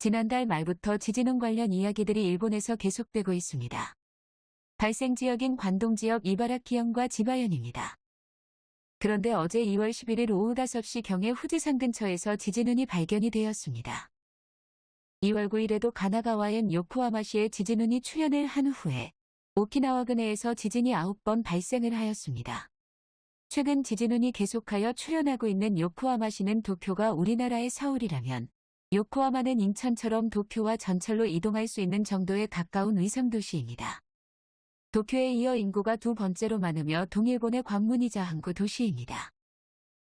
지난달 말부터 지진운 관련 이야기들이 일본에서 계속되고 있습니다. 발생 지역인 관동 지역 이바라키현과 지바현입니다. 그런데 어제 2월 11일 오후 5시 경에 후지산 근처에서 지진운이 발견이 되었습니다. 2월 9일에도 가나가와현 요코하마시에 지진운이 출현을 한 후에 오키나와 근해에서 지진이 9번 발생을 하였습니다. 최근 지진운이 계속하여 출현하고 있는 요코하마시는 도쿄가 우리나라의 서울이라면 요코하마는 인천처럼 도쿄와 전철로 이동할 수 있는 정도에 가까운 위성도시입니다. 도쿄에 이어 인구가 두 번째로 많으며 동일본의 관문이자 항구 도시입니다.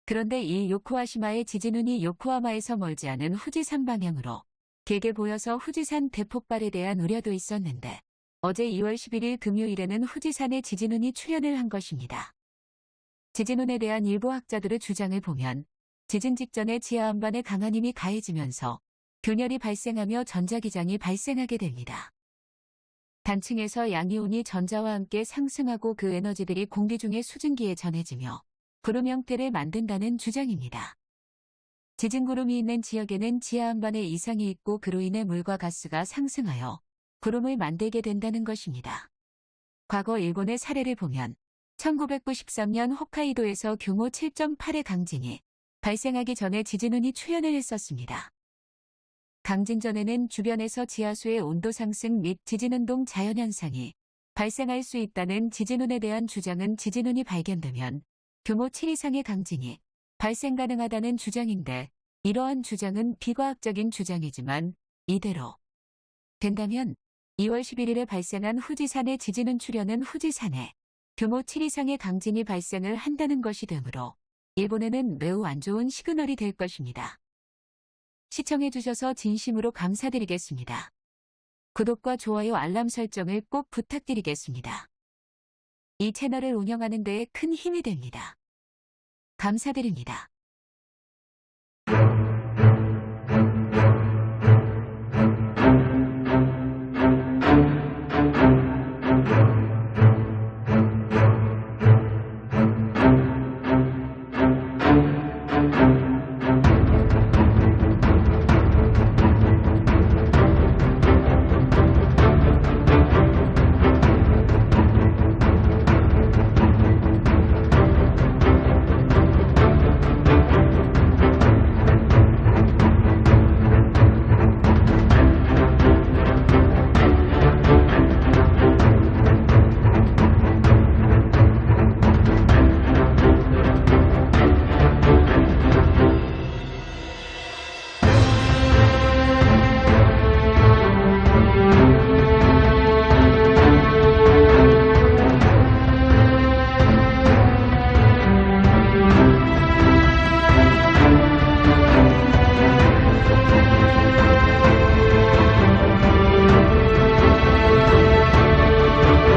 그런데 이 요코하시마의 지진운이 요코하마에서 멀지 않은 후지산 방향으로 길게 보여서 후지산 대폭발에 대한 우려도 있었는데 어제 2월 11일 금요일에는 후지산에 지진운이 출현을 한 것입니다. 지진운에 대한 일부 학자들의 주장을 보면 지진 직전에 지하 안반에 강한 힘이 가해지면서 균열이 발생하며 전자기장이 발생하게 됩니다. 단층에서 양이온이 전자와 함께 상승하고 그 에너지들이 공기 중에 수증기에 전해지며 구름 형태를 만든다는 주장입니다. 지진구름이 있는 지역에는 지하 안반에 이상이 있고 그로 인해 물과 가스가 상승하여 구름을 만들게 된다는 것입니다. 과거 일본의 사례를 보면 1993년 홋카이도에서 규모 7.8의 강진이 발생하기 전에 지진운이 출현을 했었습니다. 강진 전에는 주변에서 지하수의 온도 상승 및 지진운동 자연현상이 발생할 수 있다는 지진운에 대한 주장은 지진운이 발견되면 규모 7 이상의 강진이 발생 가능하다는 주장인데 이러한 주장은 비과학적인 주장이지만 이대로 된다면 2월 11일에 발생한 후지산의 지진운 출현은 후지산에 규모 7 이상의 강진이 발생을 한다는 것이 되므로 일본에는 매우 안 좋은 시그널이 될 것입니다. 시청해주셔서 진심으로 감사드리겠습니다. 구독과 좋아요 알람 설정을 꼭 부탁드리겠습니다. 이 채널을 운영하는 데에 큰 힘이 됩니다. 감사드립니다.